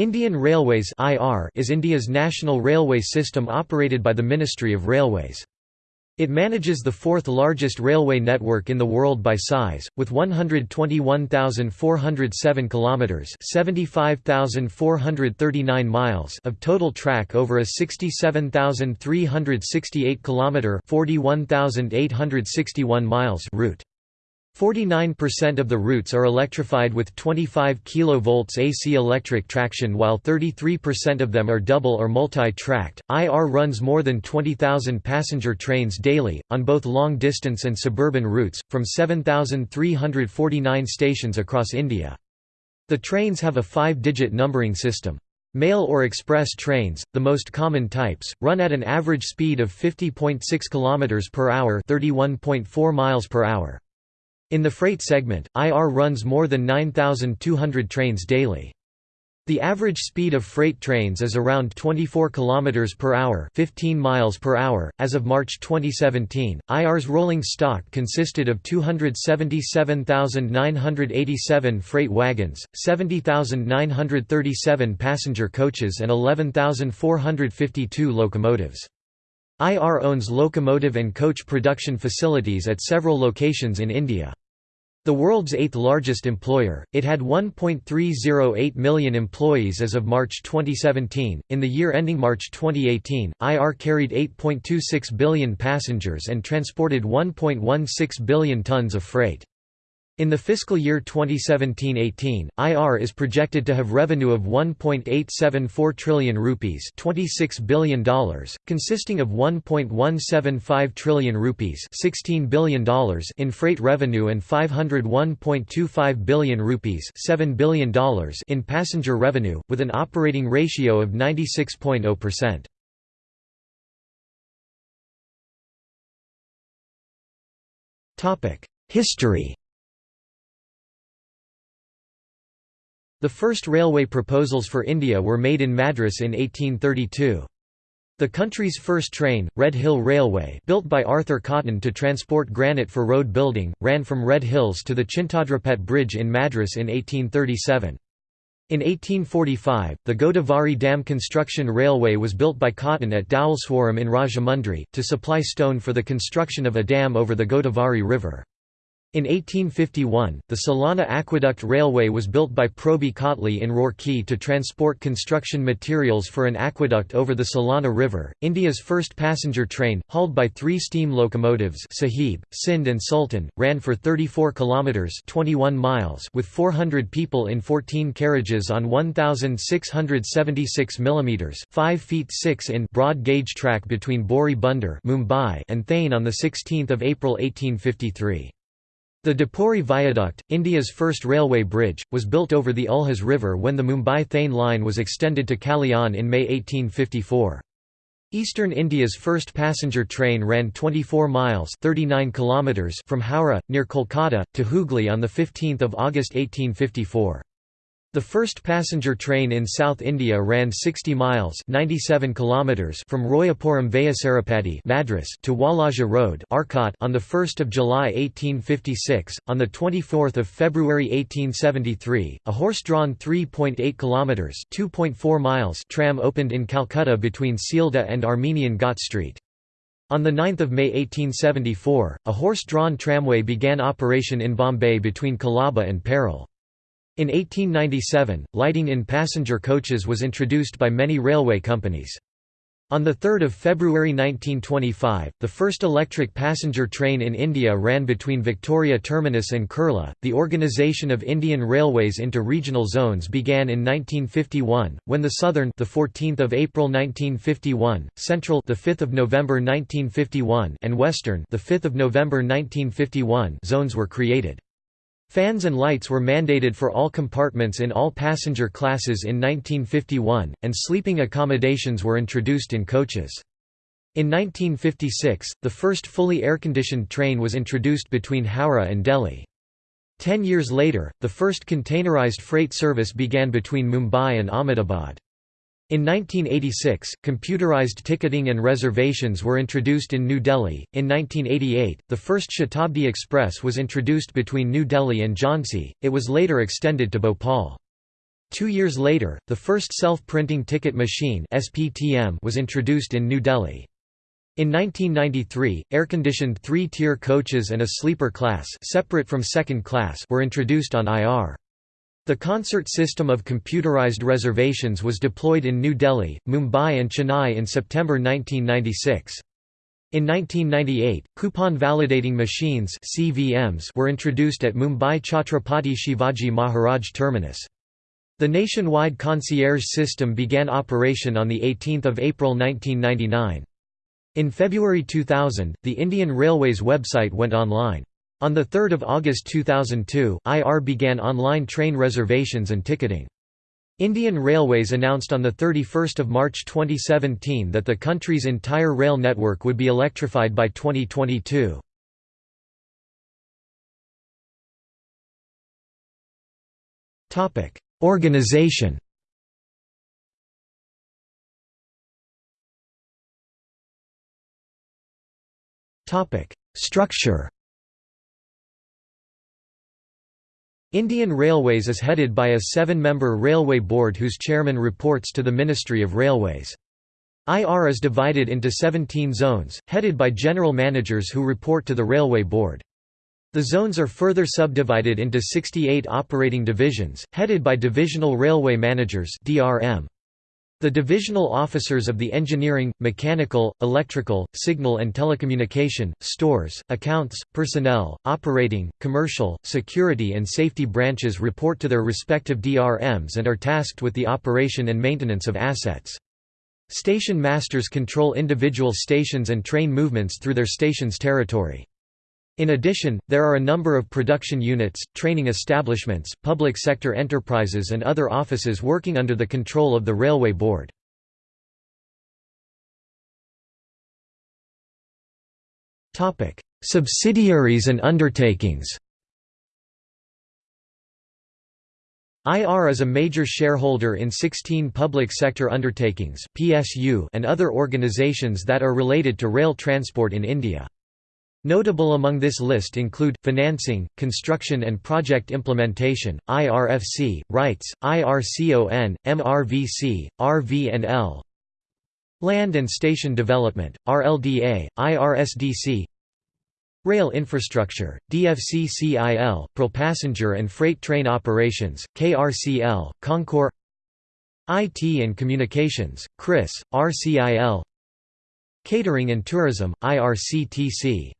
Indian Railways is India's national railway system operated by the Ministry of Railways. It manages the fourth largest railway network in the world by size, with 121,407 kilometers (75,439 miles) of total track over a 67,368 kilometer (41,861 miles) route. 49% of the routes are electrified with 25 kV AC electric traction while 33% of them are double or multi-tracked. IR runs more than 20,000 passenger trains daily, on both long-distance and suburban routes, from 7,349 stations across India. The trains have a five-digit numbering system. Mail or express trains, the most common types, run at an average speed of 50.6 km per hour, 31.4 miles per hour. In the freight segment, IR runs more than 9,200 trains daily. The average speed of freight trains is around 24 km per hour, 15 miles per hour. As of March 2017, IR's rolling stock consisted of 277,987 freight wagons, 70,937 passenger coaches and 11,452 locomotives. IR owns locomotive and coach production facilities at several locations in India. The world's eighth largest employer, it had 1.308 million employees as of March 2017. In the year ending March 2018, IR carried 8.26 billion passengers and transported 1.16 billion tons of freight. In the fiscal year 2017-18, IR is projected to have revenue of 1.874 trillion rupees, $26 billion, consisting of 1.175 trillion rupees, $16 billion in freight revenue and 501.25 billion rupees, $7 billion in passenger revenue, with an operating ratio of 96.0%. Topic: History The first railway proposals for India were made in Madras in 1832. The country's first train, Red Hill Railway built by Arthur Cotton to transport granite for road building, ran from Red Hills to the Chintadrapet Bridge in Madras in 1837. In 1845, the Godavari Dam Construction Railway was built by Cotton at Dowleswaram in Rajahmundry, to supply stone for the construction of a dam over the Godavari River. In 1851, the Solani Aqueduct Railway was built by Proby Cautley in Roorkee to transport construction materials for an aqueduct over the Solani River. India's first passenger train, hauled by three steam locomotives Sahib, Sindh and Sultan, ran for 34 kilometres 21 miles with 400 people in 14 carriages on 1,676 mm 5 feet 6 in broad gauge track between Bori Bunder Mumbai and Thane on 16 April 1853. The Dapuri Viaduct, India's first railway bridge, was built over the Ulhas River when the Mumbai-Thane line was extended to Kalyan in May 1854. Eastern India's first passenger train ran 24 miles 39 kilometers from Howrah, near Kolkata, to Hooghly on 15 August 1854. The first passenger train in South India ran 60 miles 97 kilometers from Royapuram Veyasarapady Madras to Walaja Road Arcot on 1 July 1856. On 24 February 1873, a horse-drawn 3.8 kilometers 2.4 miles tram opened in Calcutta between Sealdah and Armenian Ghat Street. On 9 May 1874, a horse-drawn tramway began operation in Bombay between Colaba and Parel. In 1897, lighting in passenger coaches was introduced by many railway companies. On 3 February 1925, the first electric passenger train in India ran between Victoria Terminus and Kurla. The organization of Indian Railways into regional zones began in 1951, when the Southern, the 14th of April 1951, Central, the 5th of November 1951, and Western, the 5th of November 1951, zones were created. Fans and lights were mandated for all compartments in all passenger classes in 1951, and sleeping accommodations were introduced in coaches. In 1956, the first fully air-conditioned train was introduced between Howrah and Delhi. Ten years later, the first containerized freight service began between Mumbai and Ahmedabad. In 1986, computerized ticketing and reservations were introduced in New Delhi. In 1988, the first Shatabdi Express was introduced between New Delhi and Jhansi, it was later extended to Bhopal. Two years later, the first self-printing ticket machine was introduced in New Delhi. In 1993, air-conditioned three-tier coaches and a sleeper class separate from second class were introduced on IR. The CONCERT system of computerized reservations was deployed in New Delhi, Mumbai and Chennai in September 1996. In 1998, coupon validating machines CVMs were introduced at Mumbai Chhatrapati Shivaji Maharaj Terminus. The nationwide CONCERT system began operation on 18 April 1999. In February 2000, the Indian Railways website went online. On 3 August 2002, IR began online train reservations and ticketing. Indian Railways announced on 31 March 2017 that the country's entire rail network would be electrified by 2022. Organization Structure Indian Railways is headed by a seven-member railway board whose chairman reports to the Ministry of Railways. IR is divided into 17 zones, headed by general managers who report to the railway board. The zones are further subdivided into 68 operating divisions, headed by divisional railway managers DRM. The divisional officers of the engineering, mechanical, electrical, signal and telecommunication, stores, accounts, personnel, operating, commercial, security and safety branches report to their respective DRMs and are tasked with the operation and maintenance of assets. Station masters control individual stations and train movements through their station's territory. In addition, there are a number of production units, training establishments, public sector enterprises and other offices working under the control of the Railway Board. Subsidiaries and undertakings IR is a major shareholder in 16 public sector undertakings PSU and other organizations that are related to rail transport in India. Notable among this list include, Financing, Construction and Project Implementation, IRFC, RITES, IRCON, MRVC, RVNL Land and Station Development, RLDA, IRSDC Rail Infrastructure, DFCCIL, pro Passenger and Freight Train Operations, KRCL, Concor IT and Communications, CRIS, RCIL Catering and Tourism, IRCTC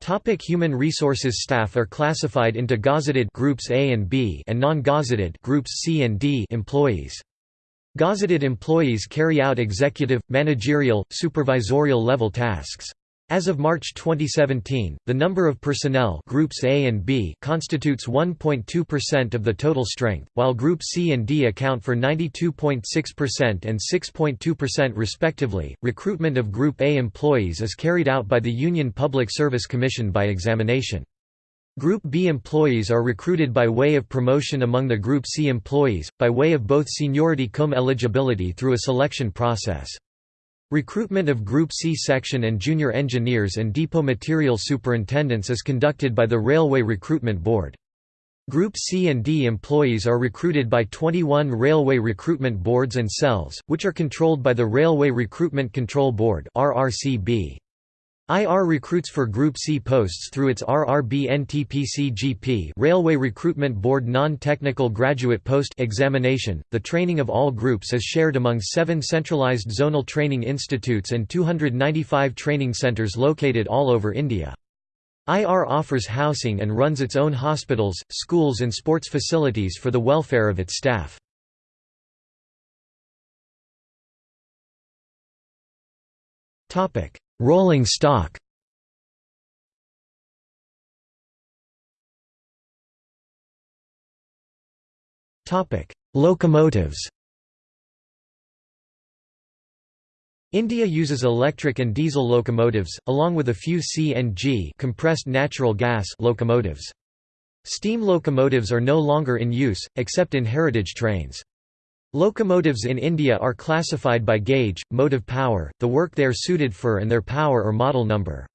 Topic human resources Staff are classified into gazetted groups A and B and non-gazetted groups C and D employees. Gazetted employees carry out executive, managerial, supervisorial level tasks. As of March 2017, the number of personnel groups A and B constitutes 1.2% of the total strength, while group C and D account for 92.6% and 6.2% respectively. Recruitment of group A employees is carried out by the Union Public Service Commission by examination. Group B employees are recruited by way of promotion among the Group C employees, by way of both seniority cum eligibility through a selection process. Recruitment of Group C section and junior engineers and depot material superintendents is conducted by the Railway Recruitment Board. Group C and D employees are recruited by 21 railway recruitment boards and cells, which are controlled by the Railway Recruitment Control Board RRCB. IR recruits for Group C posts through its RRB-NTPC-GP Railway Recruitment Board Non-Technical Graduate Post examination. The training of all groups is shared among seven centralized zonal training institutes and 295 training centres located all over India. IR offers housing and runs its own hospitals, schools and sports facilities for the welfare of its staff. Topic Rolling stock Locomotives India uses electric and diesel locomotives, along with a few CNG compressed natural gas locomotives. Steam locomotives are no longer in use, except in heritage trains. Locomotives in India are classified by gauge, motive power, the work they are suited for and their power or model number.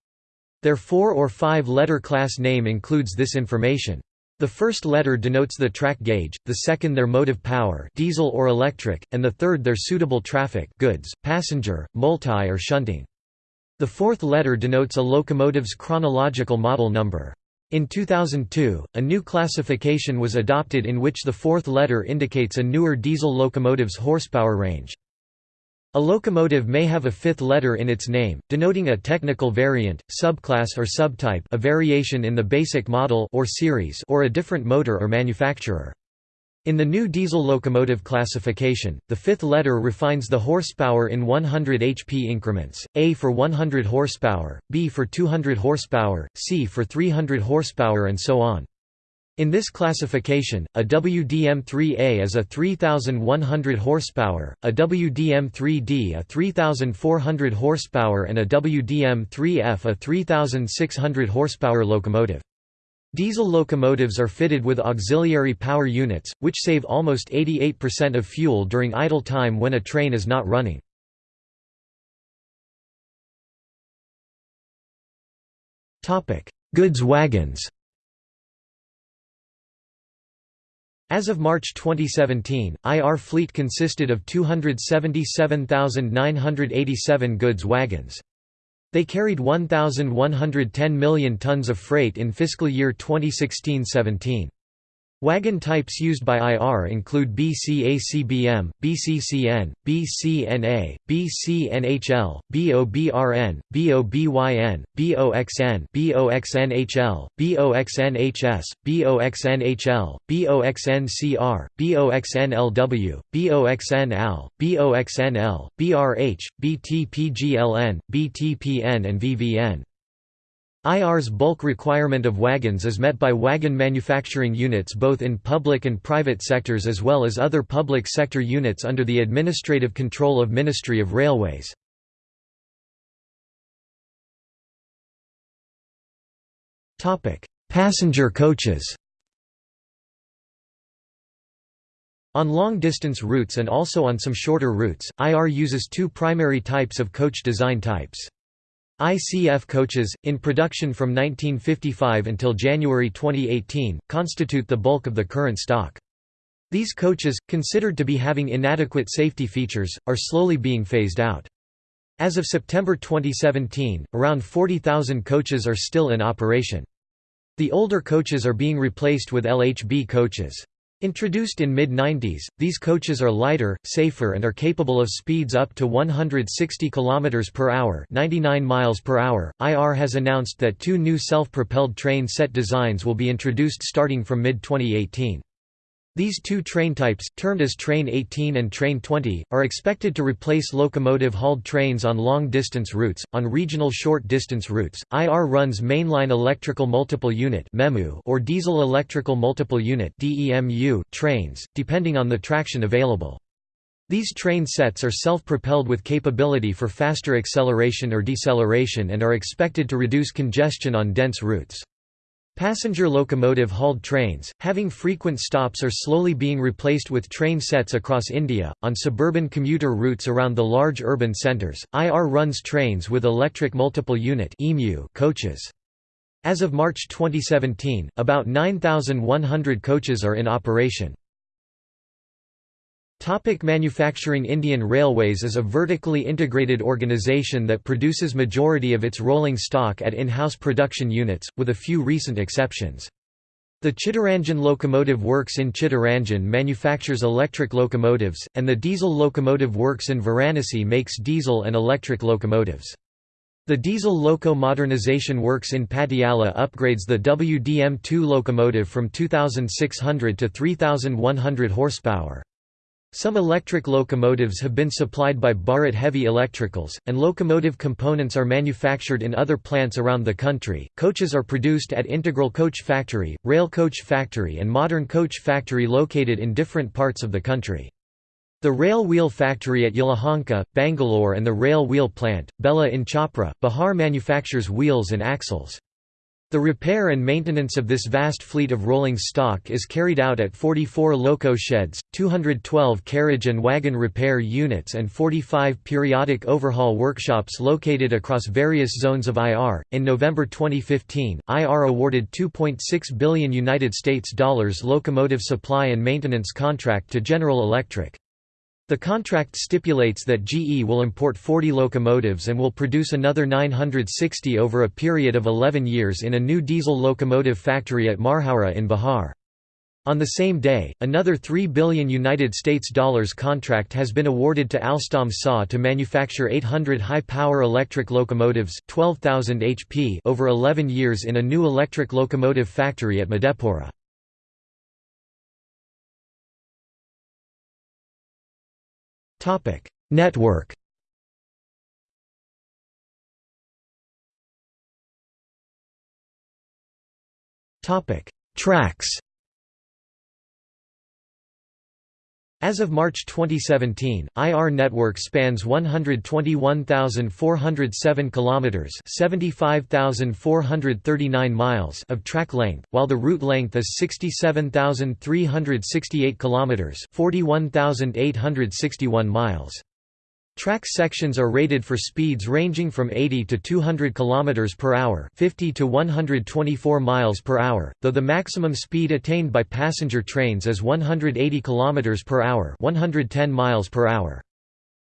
Their four- or five-letter class name includes this information. The first letter denotes the track gauge, the second their motive power diesel or electric, and the third their suitable traffic goods, passenger, multi or shunting. The fourth letter denotes a locomotive's chronological model number. In 2002, a new classification was adopted in which the fourth letter indicates a newer diesel locomotive's horsepower range. A locomotive may have a fifth letter in its name, denoting a technical variant, subclass or subtype a variation in the basic model or series or a different motor or manufacturer. In the new diesel locomotive classification, the fifth letter refines the horsepower in 100 HP increments, A for 100 horsepower, B for 200 horsepower, C for 300 horsepower and so on. In this classification, a WDM-3A is a 3,100 horsepower, a WDM-3D a 3,400 horsepower and a WDM-3F a 3,600 horsepower locomotive. Diesel locomotives are fitted with auxiliary power units, which save almost 88% of fuel during idle time when a train is not running. Goods wagons As of March 2017, IR fleet consisted of 277,987 goods wagons. They carried 1,110 million tons of freight in fiscal year 2016–17. Wagon types used by IR include BCACBM, BCCN, BCNA, BCNHL, BOBRN, BOBYN, BOXN, BOXNHL, BOXNHS, BOXNHL, BOXNCR, BOXNLW, BOXNAL, BOXNL, BRH, BTPGLN, BTPN and VVN. IR's bulk requirement of wagons is met by wagon manufacturing units both in public and private sectors as well as other public sector units under the administrative control of Ministry of Railways. Passenger coaches On long-distance routes and also on some shorter routes, IR uses two primary types of coach design types. ICF coaches, in production from 1955 until January 2018, constitute the bulk of the current stock. These coaches, considered to be having inadequate safety features, are slowly being phased out. As of September 2017, around 40,000 coaches are still in operation. The older coaches are being replaced with LHB coaches. Introduced in mid-90s, these coaches are lighter, safer and are capable of speeds up to 160 km per hour, 99 miles per hour. IR has announced that two new self-propelled train set designs will be introduced starting from mid-2018. These two train types, termed as Train 18 and Train 20, are expected to replace locomotive-hauled trains on long-distance routes. On regional short-distance routes, IR runs mainline electrical multiple unit or diesel electrical multiple unit trains, depending on the traction available. These train sets are self-propelled with capability for faster acceleration or deceleration and are expected to reduce congestion on dense routes. Passenger locomotive hauled trains, having frequent stops are slowly being replaced with train sets across India. On suburban commuter routes around the large urban centres, IR runs trains with electric multiple unit coaches. As of March 2017, about 9,100 coaches are in operation. Topic manufacturing Indian Railways is a vertically integrated organisation that produces majority of its rolling stock at in-house production units, with a few recent exceptions. The Chittaranjan Locomotive Works in Chittaranjan manufactures electric locomotives, and the Diesel Locomotive Works in Varanasi makes diesel and electric locomotives. The Diesel Loco Modernization Works in Patiala upgrades the WDM-2 locomotive from 2600 to 3100 horsepower. Some electric locomotives have been supplied by Bharat Heavy Electricals, and locomotive components are manufactured in other plants around the country. Coaches are produced at Integral Coach Factory, Rail Coach Factory, and Modern Coach Factory located in different parts of the country. The Rail Wheel Factory at Yelahanka, Bangalore, and the Rail Wheel Plant, Bela in Chhapra, Bihar manufactures wheels and axles. The repair and maintenance of this vast fleet of rolling stock is carried out at 44 loco sheds, 212 carriage and wagon repair units and 45 periodic overhaul workshops located across various zones of IR. In November 2015, IR awarded 2.6 billion United States dollars locomotive supply and maintenance contract to General Electric. The contract stipulates that GE will import 40 locomotives and will produce another 960 over a period of 11 years in a new diesel locomotive factory at Marhaura in Bihar. On the same day, another 3 billion United States dollars contract has been awarded to Alstom SA to manufacture 800 high-power electric locomotives 12,000 HP over 11 years in a new electric locomotive factory at Madhepura. Network. Tracks As of March 2017, IR network spans 121,407 kilometers, 75,439 miles of track length, while the route length is 67,368 kilometers, 41,861 miles. Track sections are rated for speeds ranging from 80 to 200 km per hour, 50 to 124 miles per hour, though the maximum speed attained by passenger trains is 180 km per hour, 110 miles per hour.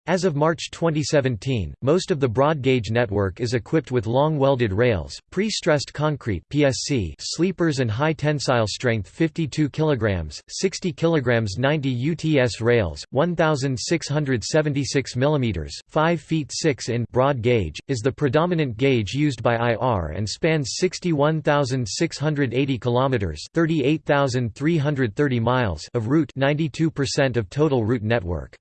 As of March 2017, most of the broad gauge network is equipped with long welded rails, pre-stressed concrete (PSC) sleepers and high tensile strength 52 kg, 60 kg 90 UTS rails, 1676 mm, 5 feet 6 in broad gauge is the predominant gauge used by IR and spans 61,680 km, 38,330 miles of route, 92% of total route network.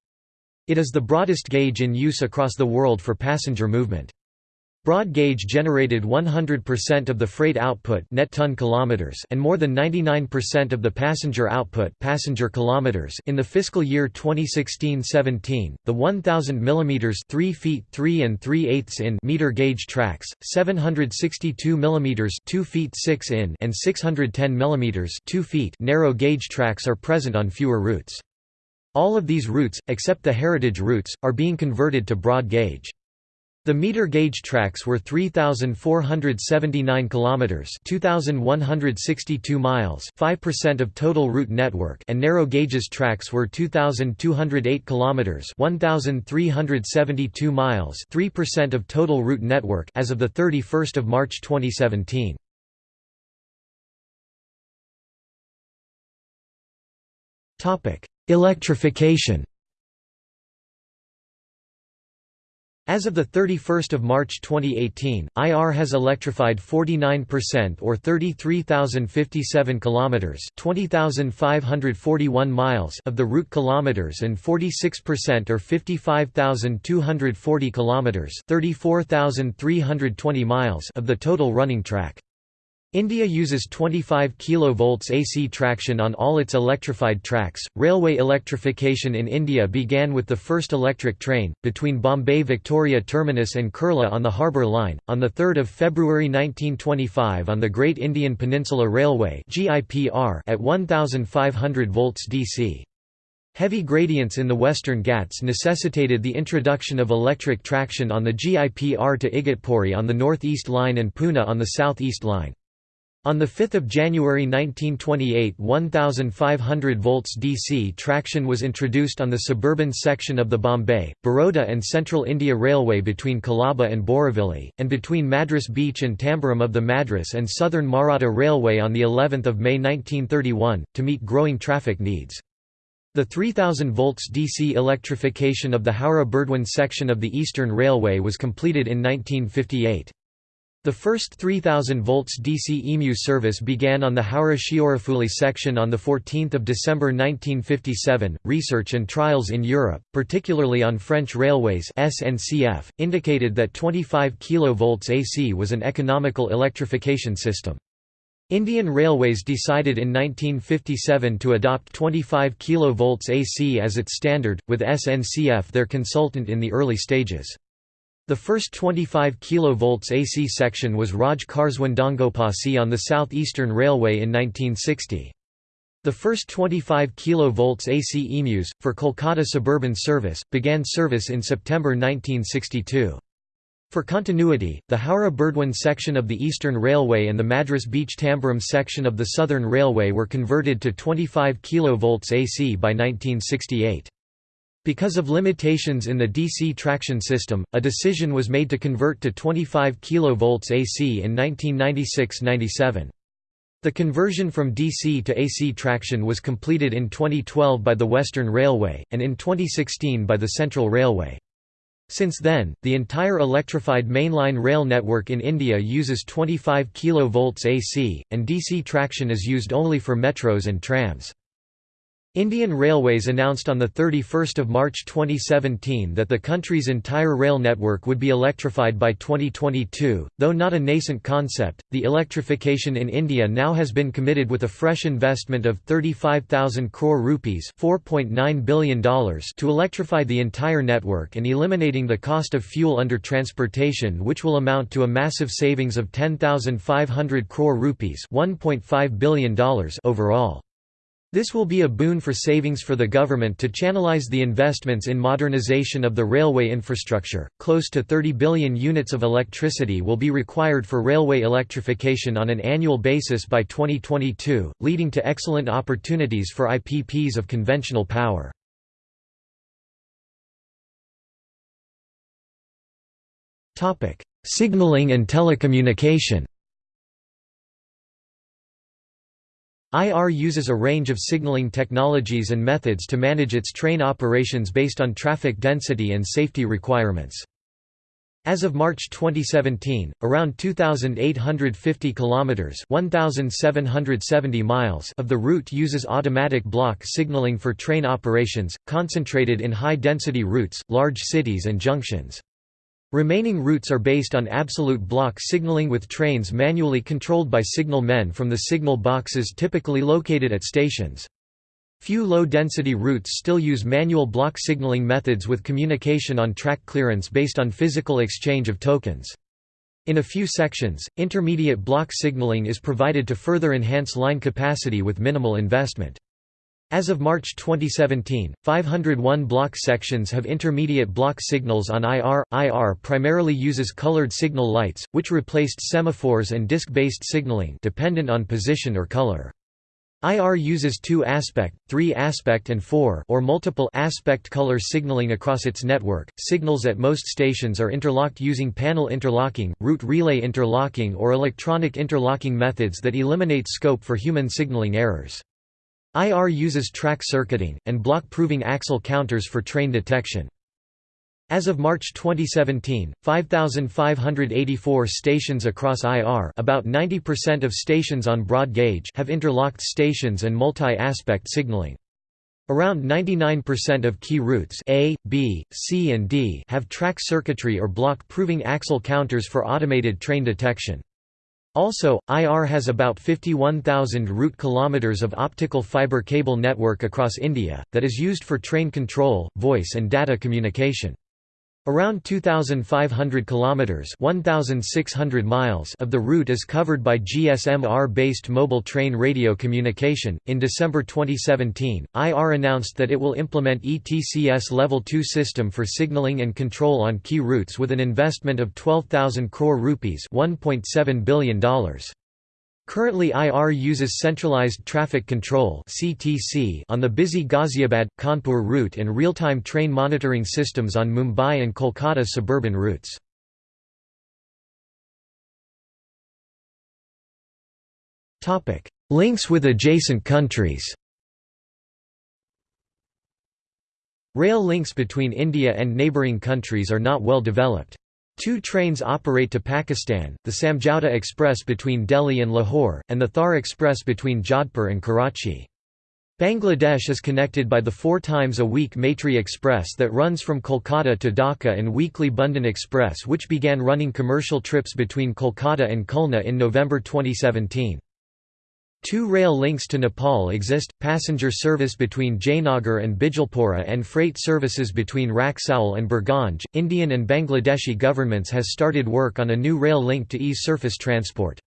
It is the broadest gauge in use across the world for passenger movement. Broad gauge generated 100% of the freight output net ton kilometers and more than 99% of the passenger output passenger kilometers in the fiscal year 2016-17. The 1000 mm 3 feet 3 and 3 eighths in meter gauge tracks, 762 mm 2 feet 6 in and 610 mm 2 feet narrow gauge tracks are present on fewer routes. All of these routes, except the heritage routes, are being converted to broad gauge. The meter gauge tracks were 3479 kilometers, 2162 miles, 5% of total route network, and narrow gauges tracks were 2208 kilometers, 1372 miles, 3% of total route network as of the 31st of March 2017. Topic: Electrification As of 31 March 2018, IR has electrified 49% or 33,057 kilometers, 20,541 miles of the route kilometers and 46% or 55,240 kilometers, 34,320 miles of the total running track. India uses 25 kV AC traction on all its electrified tracks. Railway electrification in India began with the first electric train, between Bombay Victoria Terminus and Kurla on the Harbour Line, on 3 February 1925 on the Great Indian Peninsula Railway at 1500 volts DC. Heavy gradients in the Western Ghats necessitated the introduction of electric traction on the GIPR to Igatpuri on the North East Line and Pune on the South East Line. On 5 January 1928 1500 volts DC traction was introduced on the suburban section of the Bombay, Baroda and Central India Railway between Colaba and Borivali, and between Madras Beach and Tambaram of the Madras and Southern Maratha Railway on of May 1931, to meet growing traffic needs. The 3000 volts DC electrification of the Howrah-Burdwan section of the Eastern Railway was completed in 1958. The first 3000 volts DC EMU service began on the Howrah-Sheoraphuli section on 14 December 1957. Research and trials in Europe, particularly on French railways SNCF, indicated that 25 kV AC was an economical electrification system. Indian Railways decided in 1957 to adopt 25 kV AC as its standard, with SNCF their consultant in the early stages. The first 25 kV AC section was Raj Karswandongopasi on the South Eastern Railway in 1960. The first 25 kV AC EMUs, for Kolkata suburban service, began service in September 1962. For continuity, the Howrah-Burdwan section of the Eastern Railway and the Madras Beach Tambaram section of the Southern Railway were converted to 25 kV AC by 1968. Because of limitations in the DC traction system, a decision was made to convert to 25 kV AC in 1996–97. The conversion from DC to AC traction was completed in 2012 by the Western Railway, and in 2016 by the Central Railway. Since then, the entire electrified mainline rail network in India uses 25 kV AC, and DC traction is used only for metros and trams. Indian Railways announced on 31 March 2017 that the country's entire rail network would be electrified by 2022. Though not a nascent concept, the electrification in India now has been committed with a fresh investment of 35,000 crore rupees $4.9 billion to electrify the entire network and eliminating the cost of fuel under transportation which will amount to a massive savings of 10,500 crore rupees $1.5 billion overall. This will be a boon for savings for the government to channelize the investments in modernization of the railway infrastructure. Close to 30 billion units of electricity will be required for railway electrification on an annual basis by 2022, leading to excellent opportunities for IPPs of conventional power. Topic: Signaling and telecommunication. IR uses a range of signaling technologies and methods to manage its train operations based on traffic density and safety requirements. As of March 2017, around 2850 kilometers, 1770 miles of the route uses automatic block signaling for train operations, concentrated in high-density routes, large cities and junctions. Remaining routes are based on absolute block signaling with trains manually controlled by signal men from the signal boxes typically located at stations. Few low-density routes still use manual block signaling methods with communication on track clearance based on physical exchange of tokens. In a few sections, intermediate block signaling is provided to further enhance line capacity with minimal investment. As of March 2017, 501 block sections have intermediate block signals on IR. IR primarily uses colored signal lights, which replaced semaphores and disc-based signaling dependent on position or color. IR uses two-aspect, three-aspect and four or multiple aspect color signaling across its network. Signals at most stations are interlocked using panel interlocking, route relay interlocking or electronic interlocking methods that eliminate scope for human signaling errors. IR uses track circuiting, and block-proving axle counters for train detection. As of March 2017, 5,584 stations across IR about 90% of stations on broad gauge have interlocked stations and multi-aspect signaling. Around 99% of key routes A, B, C and D have track circuitry or block-proving axle counters for automated train detection. Also, IR has about 51,000 route kilometers of optical fiber cable network across India, that is used for train control, voice and data communication. Around 2500 kilometers, 1600 miles of the route is covered by GSM-R based mobile train radio communication. In December 2017, IR announced that it will implement ETCS level 2 system for signaling and control on key routes with an investment of 12,000 crore rupees, $1.7 billion. Currently IR uses centralized traffic control on the busy Ghaziabad-Kanpur route and real-time train monitoring systems on Mumbai and Kolkata suburban routes. Links with adjacent countries Rail links between India and neighbouring countries are not well developed. Two trains operate to Pakistan, the Samjhauta Express between Delhi and Lahore, and the Thar Express between Jodhpur and Karachi. Bangladesh is connected by the four times a week Maitri Express that runs from Kolkata to Dhaka and weekly Bandhan Express which began running commercial trips between Kolkata and Khulna in November 2017. Two rail links to Nepal exist, passenger service between Jaynagar and Bijalpura and freight services between Raxaul and Birganj. Indian and Bangladeshi governments has started work on a new rail link to ease surface transport.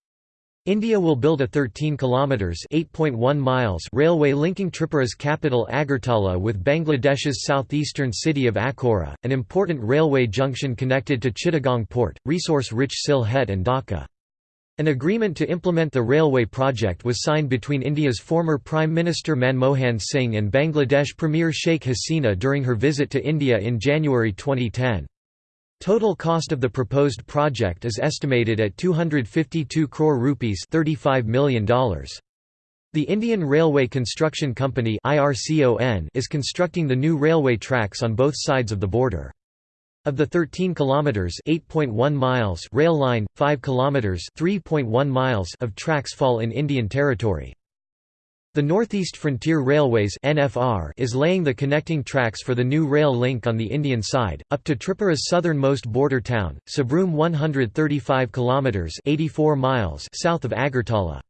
India will build a 13 kilometers (8.1 miles) railway linking Tripura's capital Agartala with Bangladesh's southeastern city of Akhaura, an important railway junction connected to Chittagong port, resource-rich Sylhet and Dhaka. An agreement to implement the railway project was signed between India's former Prime Minister Manmohan Singh and Bangladesh Premier Sheikh Hasina during her visit to India in January 2010. Total cost of the proposed project is estimated at 252 crore rupees $35 million. The Indian Railway Construction Company is constructing the new railway tracks on both sides of the border. Of the 13 kilometers (8.1 miles) rail line, 5 kilometers (3.1 miles) of tracks fall in Indian territory. The Northeast Frontier Railways (NFR) is laying the connecting tracks for the new rail link on the Indian side up to Tripura's southernmost border town, Sabroom 135 kilometers (84 miles) south of Agartala.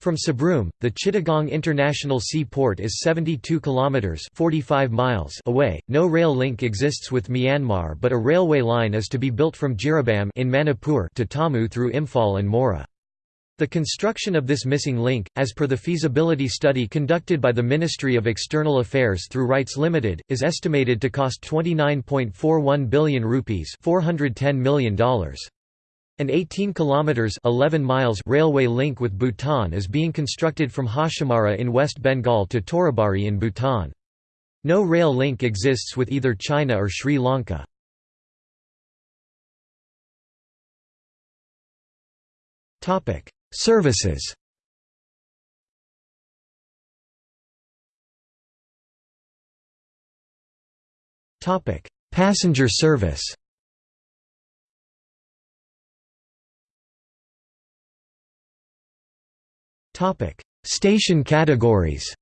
From Sabroom, the Chittagong International Seaport is 72 kilometers (45 miles) away. No rail link exists with Myanmar, but a railway line is to be built from Jiribam in Manipur to Tamu through Imphal and Moreh. The construction of this missing link, as per the feasibility study conducted by the Ministry of External Affairs through RITES Limited, is estimated to cost 29.41 billion rupees $410 million. An 18 kilometers 11 miles railway link with Bhutan is being constructed from Hashimara in West Bengal to Toribari in Bhutan. No rail link exists with either China or Sri Lanka. Topic: Services. Topic: Passenger service. Station categories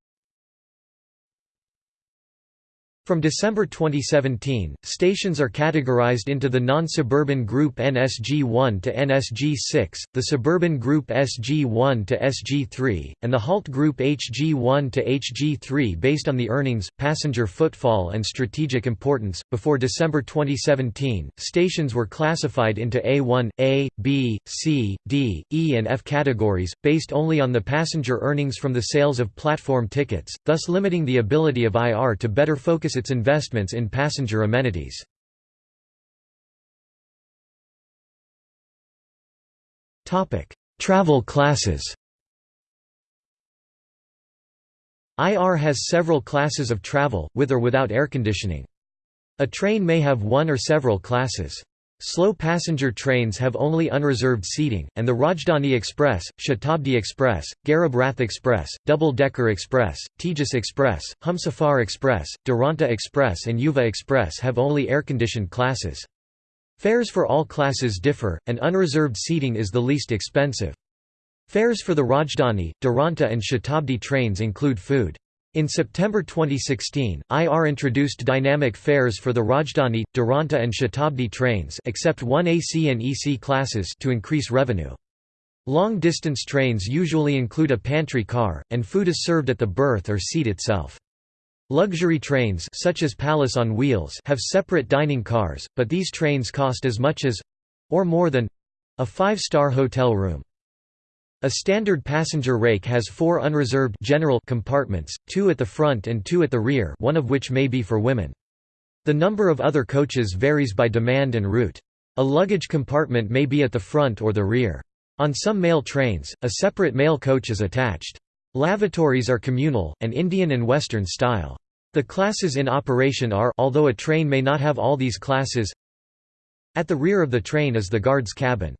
From December 2017, stations are categorized into the non-suburban group NSG1 to NSG6, the suburban group SG1 to SG3, and the halt group HG1 to HG3 based on the earnings, passenger footfall and strategic importance. Before December 2017, stations were classified into A1, A, B, C, D, E and F categories, based only on the passenger earnings from the sales of platform tickets, thus limiting the ability of IR to better focus its investments in passenger amenities. Travel classes IR has several classes of travel, with or without air conditioning. A train may have one or several classes. Slow passenger trains have only unreserved seating, and the Rajdhani Express, Shatabdi Express, Garib Rath Express, Double Decker Express, Tejas Express, Humsafar Express, Duronto Express and Yuva Express have only air-conditioned classes. Fares for all classes differ, and unreserved seating is the least expensive. Fares for the Rajdhani, Duronto and Shatabdi trains include food. In September 2016, IR introduced dynamic fares for the Rajdhani, Duronto and Shatabdi trains except one AC and EC classes to increase revenue. Long-distance trains usually include a pantry car, and food is served at the berth or seat itself. Luxury trains such as Palace on Wheels have separate dining cars, but these trains cost as much as—or more than—a five-star hotel room. A standard passenger rake has four unreserved general compartments, two at the front and two at the rear one of which may be for women. The number of other coaches varies by demand and route. A luggage compartment may be at the front or the rear. On some mail trains, a separate mail coach is attached. Lavatories are communal, and Indian and Western style. The classes in operation are although a train may not have all these classes At the rear of the train is the guard's cabin.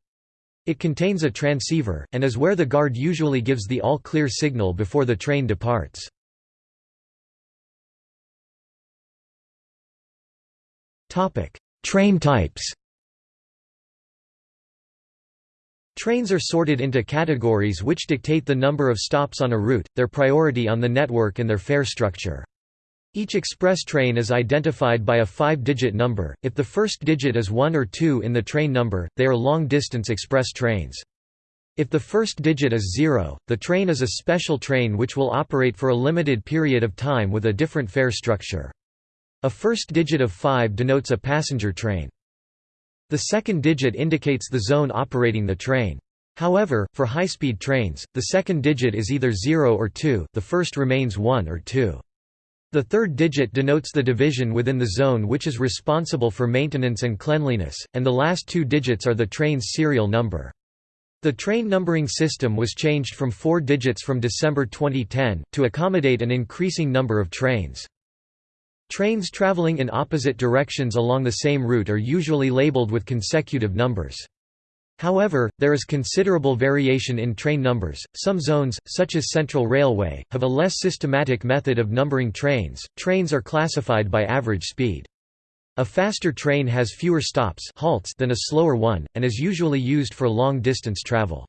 It contains a transceiver, and is where the guard usually gives the all-clear signal before the train departs. Train types Trains are sorted into categories which dictate the number of stops on a route, their priority on the network and their fare structure. Each express train is identified by a five-digit number, if the first digit is 1 or 2 in the train number, they are long-distance express trains. If the first digit is zero, the train is a special train which will operate for a limited period of time with a different fare structure. A first digit of 5 denotes a passenger train. The second digit indicates the zone operating the train. However, for high-speed trains, the second digit is either 0 or 2 the first remains 1 or 2. The third digit denotes the division within the zone which is responsible for maintenance and cleanliness, and the last two digits are the train's serial number. The train numbering system was changed from four digits from December 2010, to accommodate an increasing number of trains. Trains traveling in opposite directions along the same route are usually labeled with consecutive numbers. However, there is considerable variation in train numbers. Some zones, such as Central Railway, have a less systematic method of numbering trains. Trains are classified by average speed. A faster train has fewer stops halts than a slower one, and is usually used for long-distance travel.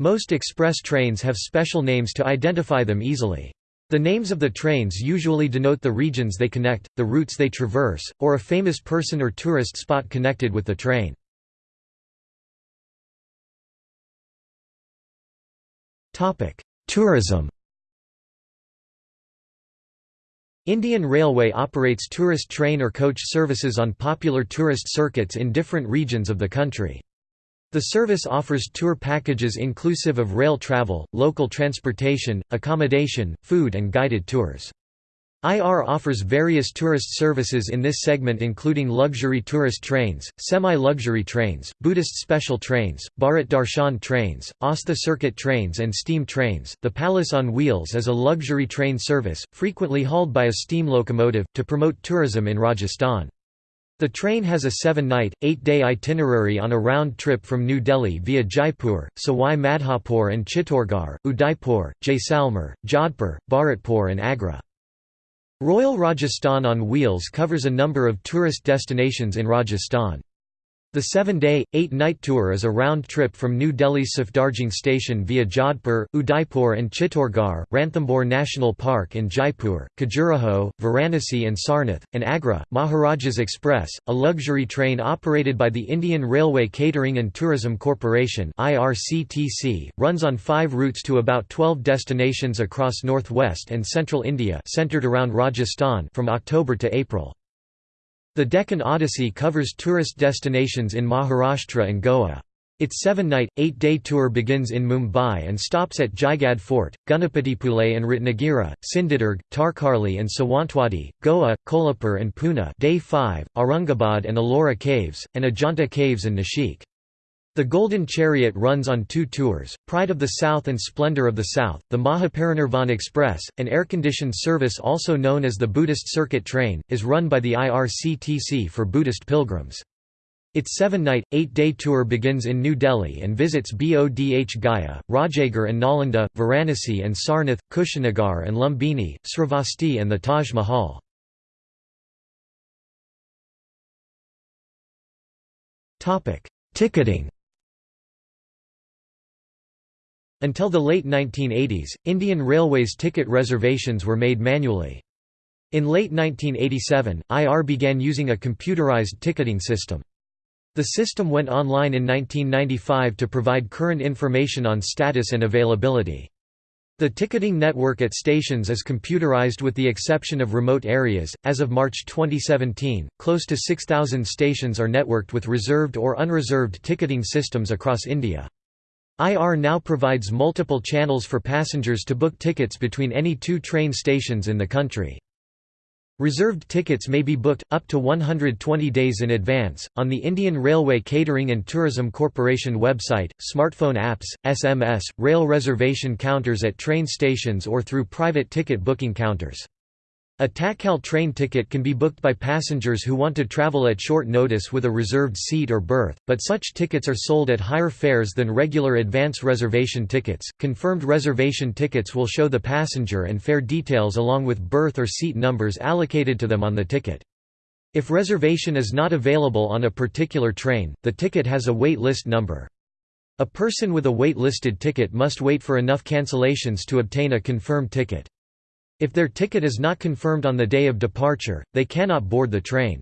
Most express trains have special names to identify them easily. The names of the trains usually denote the regions they connect, the routes they traverse, or a famous person or tourist spot connected with the train. Tourism Indian Railway operates tourist train or coach services on popular tourist circuits in different regions of the country. The service offers tour packages inclusive of rail travel, local transportation, accommodation, food and guided tours. IR offers various tourist services in this segment including luxury tourist trains, semi-luxury trains, Buddhist special trains, Bharat Darshan trains, Astha circuit trains and steam trains. The Palace on Wheels is a luxury train service, frequently hauled by a steam locomotive, to promote tourism in Rajasthan. The train has a seven-night, eight-day itinerary on a round trip from New Delhi via Jaipur, Sawai Madhopur and Chittorgarh, Udaipur, Jaisalmer, Jodhpur, Bharatpur and Agra. Royal Rajasthan on Wheels covers a number of tourist destinations in Rajasthan. The seven-day, eight-night tour is a round trip from New Delhi's Safdarjung station via Jodhpur, Udaipur and Chittorgarh, Ranthambore National Park and Jaipur, Khajuraho, Varanasi and Sarnath, and Agra. Maharajas Express, a luxury train operated by the Indian Railway Catering and Tourism Corporation runs on five routes to about 12 destinations across northwest and central India centered around Rajasthan from October to April. The Deccan Odyssey covers tourist destinations in Maharashtra and Goa. Its seven-night, eight-day tour begins in Mumbai and stops at Jaigadh Fort, Ganapatipule and Ratnagiri, Sindhudurg, Tarkarli and Sawantwadi, Goa, Kolhapur and Pune day 5, Aurangabad and Ellora Caves, and Ajanta Caves and Nashik. The Golden Chariot runs on two tours, Pride of the South and Splendor of the South. The Mahaparinirvan Express, an air-conditioned service also known as the Buddhist Circuit Train, is run by the IRCTC for Buddhist pilgrims. Its seven-night, eight-day tour begins in New Delhi and visits Bodh Gaya, Rajgir and Nalanda, Varanasi and Sarnath, Kushinagar and Lumbini, Sravasti and the Taj Mahal. Ticketing Until the late 1980s, Indian Railways ticket reservations were made manually. In late 1987, IR began using a computerized ticketing system. The system went online in 1995 to provide current information on status and availability. The ticketing network at stations is computerized with the exception of remote areas. As of March 2017, close to 6,000 stations are networked with reserved or unreserved ticketing systems across India. IR now provides multiple channels for passengers to book tickets between any two train stations in the country. Reserved tickets may be booked, up to 120 days in advance, on the Indian Railway Catering and Tourism Corporation website, smartphone apps, SMS, rail reservation counters at train stations or through private ticket booking counters. A Tatkal train ticket can be booked by passengers who want to travel at short notice with a reserved seat or berth, but such tickets are sold at higher fares than regular advance reservation tickets. Confirmed reservation tickets will show the passenger and fare details along with berth or seat numbers allocated to them on the ticket. If reservation is not available on a particular train, the ticket has a wait list number. A person with a wait-listed ticket must wait for enough cancellations to obtain a confirmed ticket. If their ticket is not confirmed on the day of departure, they cannot board the train.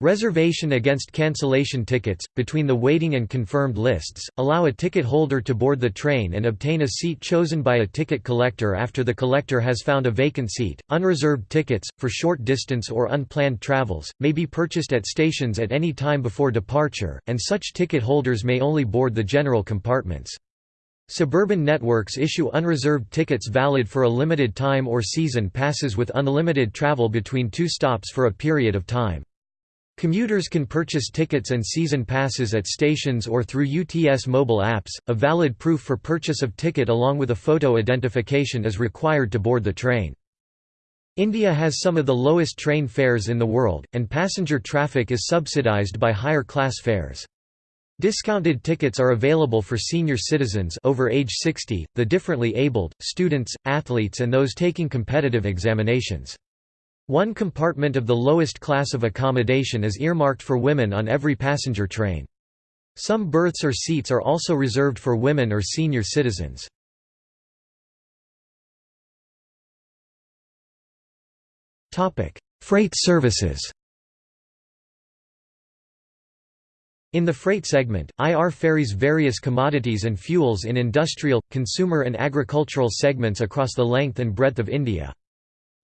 Reservation against cancellation tickets, between the waiting and confirmed lists, allow a ticket holder to board the train and obtain a seat chosen by a ticket collector after the collector has found a vacant seat. Unreserved tickets, for short distance or unplanned travels, may be purchased at stations at any time before departure, and such ticket holders may only board the general compartments. Suburban networks issue unreserved tickets valid for a limited time or season passes with unlimited travel between two stops for a period of time. Commuters can purchase tickets and season passes at stations or through UTS mobile apps. A valid proof for purchase of ticket along with a photo identification is required to board the train. India has some of the lowest train fares in the world, and passenger traffic is subsidized by higher class fares. Discounted tickets are available for senior citizens over age 60, the differently abled, students, athletes and those taking competitive examinations. One compartment of the lowest class of accommodation is earmarked for women on every passenger train. Some berths or seats are also reserved for women or senior citizens. Freight services In the freight segment, IR ferries various commodities and fuels in industrial, consumer and agricultural segments across the length and breadth of India.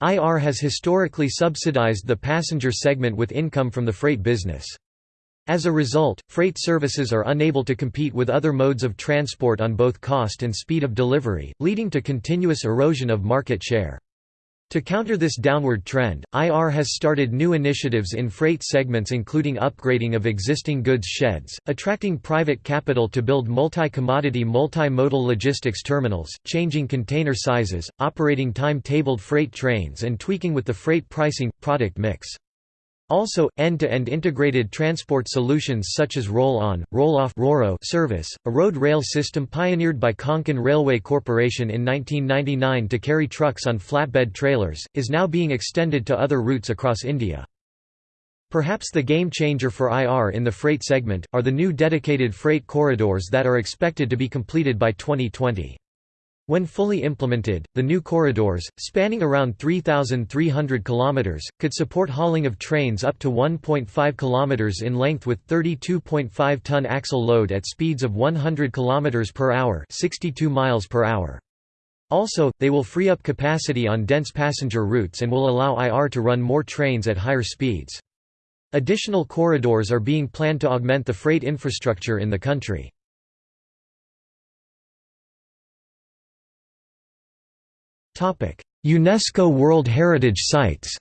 IR has historically subsidized the passenger segment with income from the freight business. As a result, freight services are unable to compete with other modes of transport on both cost and speed of delivery, leading to continuous erosion of market share. To counter this downward trend, IR has started new initiatives in freight segments including upgrading of existing goods sheds, attracting private capital to build multi-commodity multi-modal logistics terminals, changing container sizes, operating time-tabled freight trains and tweaking with the freight pricing, product mix. Also, end-to-end -end integrated transport solutions such as roll-on, roll-off service, a road rail system pioneered by Konkan Railway Corporation in 1999 to carry trucks on flatbed trailers, is now being extended to other routes across India. Perhaps the game changer for IR in the freight segment, are the new dedicated freight corridors that are expected to be completed by 2020. When fully implemented, the new corridors, spanning around 3,300 km, could support hauling of trains up to 1.5 km in length with 32.5-ton axle load at speeds of 100 km per hour 62 miles per hour. Also, they will free up capacity on dense passenger routes and will allow IR to run more trains at higher speeds. Additional corridors are being planned to augment the freight infrastructure in the country. UNESCO World Heritage Sites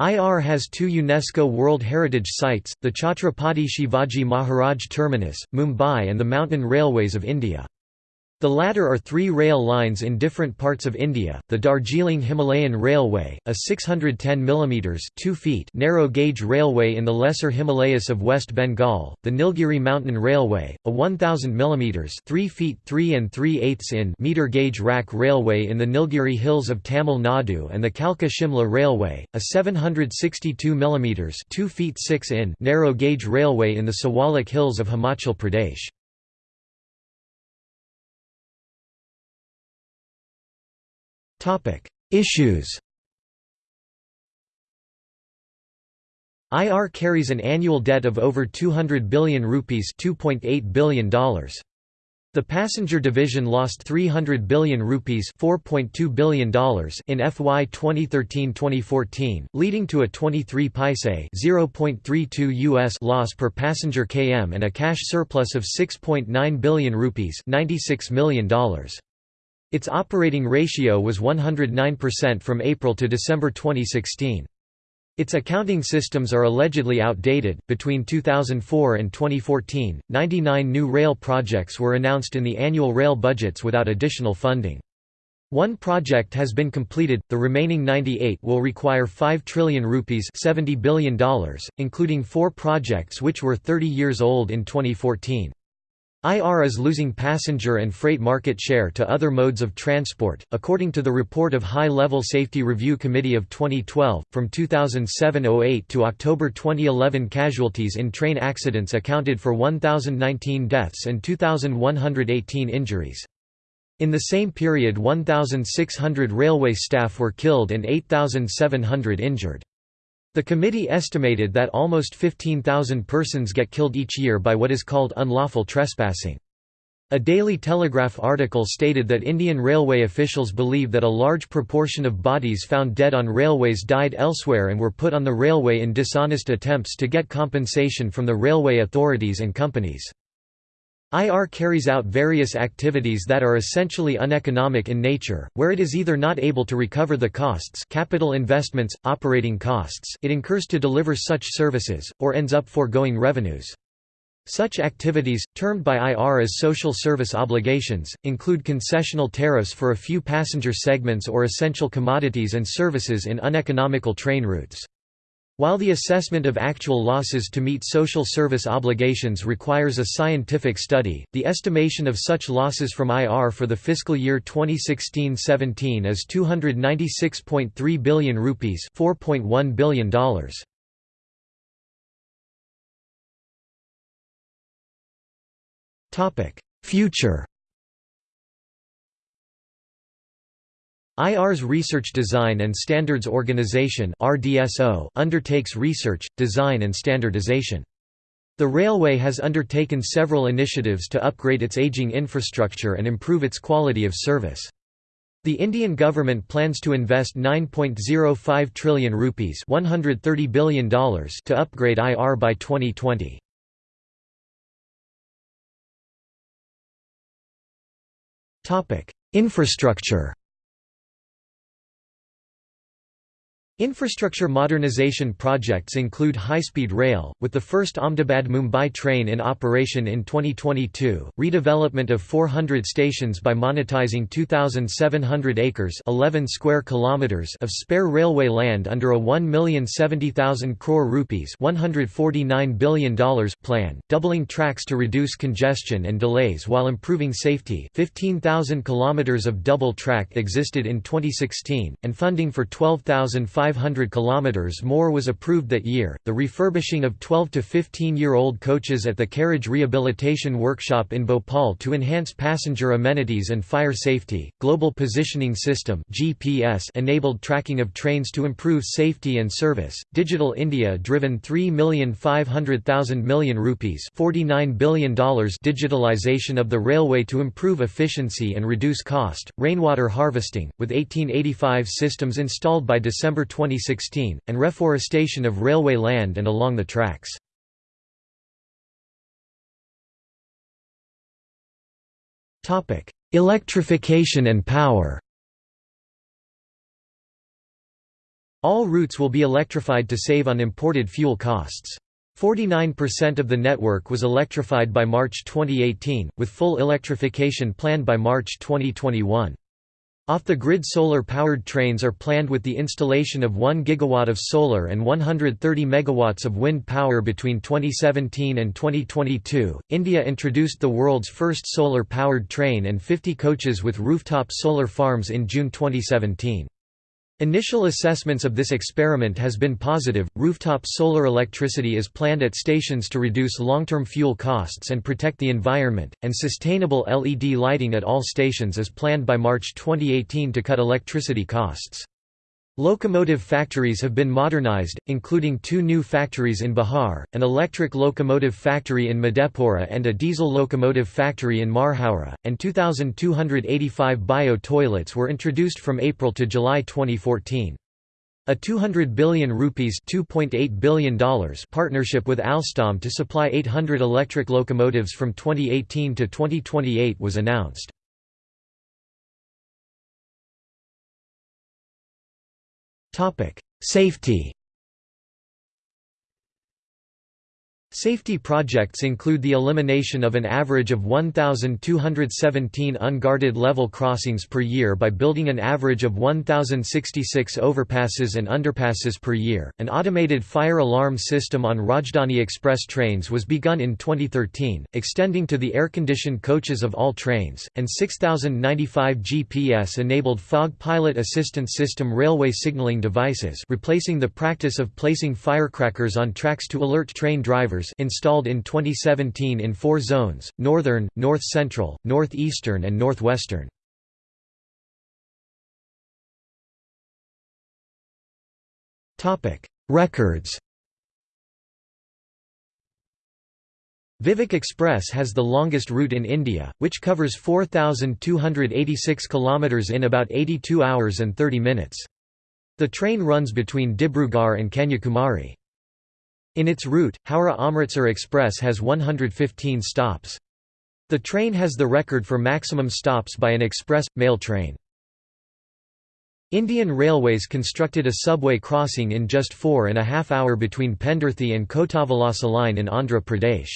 IR has two UNESCO World Heritage Sites, the Chhatrapati Shivaji Maharaj Terminus, Mumbai and the Mountain Railways of India. The latter are three rail lines in different parts of India, the Darjeeling Himalayan Railway, a 610 mm 2 feet narrow gauge railway in the Lesser Himalayas of West Bengal, the Nilgiri Mountain Railway, a 1000 mm 3 feet 3 and 3 eighths in meter gauge rack railway in the Nilgiri Hills of Tamil Nadu and the Kalka Shimla Railway, a 762 mm 2 feet 6 in narrow gauge railway in the Shivalik Hills of Himachal Pradesh. Topic: Issues. IR carries an annual debt of over 200 billion rupees, 2.8 billion dollars. The passenger division lost 300 billion rupees, 4.2 billion dollars in FY 2013-2014, leading to a 23 paise, 0.32 US loss per passenger km and a cash surplus of 6.9 billion rupees, 96 million dollars. Its operating ratio was 109% from April to December 2016. Its accounting systems are allegedly outdated. Between 2004 and 2014, 99 new rail projects were announced in the annual rail budgets without additional funding. One project has been completed, the remaining 98 will require 5 trillion rupees $70 billion, including four projects which were 30 years old in 2014. IR is losing passenger and freight market share to other modes of transport, according to the report of High Level Safety Review Committee of 2012. From 2007-08 to October 2011, casualties in train accidents accounted for 1,019 deaths and 2,118 injuries. In the same period 1,600 railway staff were killed and 8,700 injured. The committee estimated that almost 15,000 persons get killed each year by what is called unlawful trespassing. A Daily Telegraph article stated that Indian railway officials believe that a large proportion of bodies found dead on railways died elsewhere and were put on the railway in dishonest attempts to get compensation from the railway authorities and companies. IR carries out various activities that are essentially uneconomic in nature, where it is either not able to recover the costs capital investments, operating costs it incurs to deliver such services, or ends up foregoing revenues. Such activities, termed by IR as social service obligations, include concessional tariffs for a few passenger segments or essential commodities and services in uneconomical train routes. While the assessment of actual losses to meet social service obligations requires a scientific study, the estimation of such losses from IR for the fiscal year 2016-17 is 296.3 billion rupees, $4.1 billion. Topic: Future IR's Research Design and Standards Organization undertakes research, design and standardization. The railway has undertaken several initiatives to upgrade its aging infrastructure and improve its quality of service. The Indian government plans to invest 9.05 trillion rupees $130 billion to upgrade IR by 2020. Infrastructure Infrastructure modernization projects include high-speed rail, with the first Ahmedabad-Mumbai train in operation in 2022, redevelopment of 400 stations by monetizing 2,700 acres 11 square kilometers of spare railway land under a 1,070,000 crore rupees $149 billion plan, doubling tracks to reduce congestion and delays while improving safety 15,000 kilometers of double track existed in 2016, and funding for 12,500 500 kilometers more was approved that year. The refurbishing of 12 to 15-year-old coaches at the Carriage Rehabilitation Workshop in Bhopal to enhance passenger amenities and fire safety. Global Positioning System (GPS) enabled tracking of trains to improve safety and service. Digital India driven 3,500,000 million rupees, 49 billion dollars digitalization of the railway to improve efficiency and reduce cost. Rainwater harvesting with 1885 systems installed by December 20 2016, and reforestation of railway land and along the tracks. Electrification and power All routes will be electrified to save on imported fuel costs. 49% of the network was electrified by March 2018, with full electrification planned by March 2021. Off-the-grid solar-powered trains are planned with the installation of 1 gigawatt of solar and 130 megawatts of wind power between 2017 and 2022. India introduced the world's first solar-powered train and 50 coaches with rooftop solar farms in June 2017. Initial assessments of this experiment has been positive. Rooftop solar electricity is planned at stations to reduce long-term fuel costs and protect the environment, and sustainable LED lighting at all stations is planned by March 2018 to cut electricity costs. Locomotive factories have been modernized, including two new factories in Bihar, an electric locomotive factory in Madhepura and a diesel locomotive factory in Marhaura, and 2,285 bio-toilets were introduced from April to July 2014. A 200 billion rupees $2.8 billion partnership with Alstom to supply 800 electric locomotives from 2018 to 2028 was announced. Safety Safety projects include the elimination of an average of 1,217 unguarded level crossings per year by building an average of 1,066 overpasses and underpasses per year. An automated fire alarm system on Rajdhani Express trains was begun in 2013, extending to the air-conditioned coaches of all trains, and 6,095 GPS-enabled fog pilot assistance system railway signaling devices replacing the practice of placing firecrackers on tracks to alert train drivers installed in 2017 in four zones, northern, north-central, northeastern and northwestern. Records Vivek Express has the longest route in India, which covers 4,286 km in about 82 hours and 30 minutes. The train runs between Dibrugarh and Kanyakumari. In its route, Howrah-Amritsar Express has 115 stops. The train has the record for maximum stops by an express, mail train. Indian Railways constructed a subway crossing in just four and a half hour between Pendurthi and Kotavalasa line in Andhra Pradesh.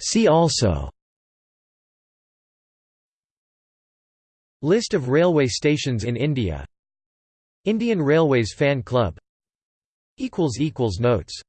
See also List of railway stations in India Indian Railways Fan Club. Notes